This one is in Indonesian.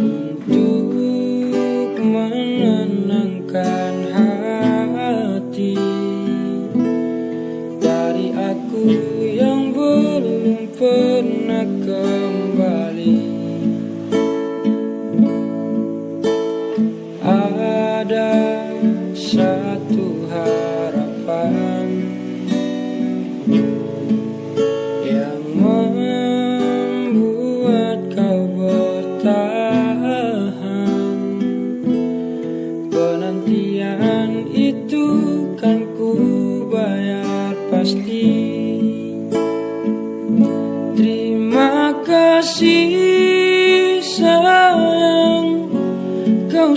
untuk menenangkan hati dari aku yang belum pernah kembali. Ada satu penantian itu kan ku bayar pasti. Terima kasih sayang kau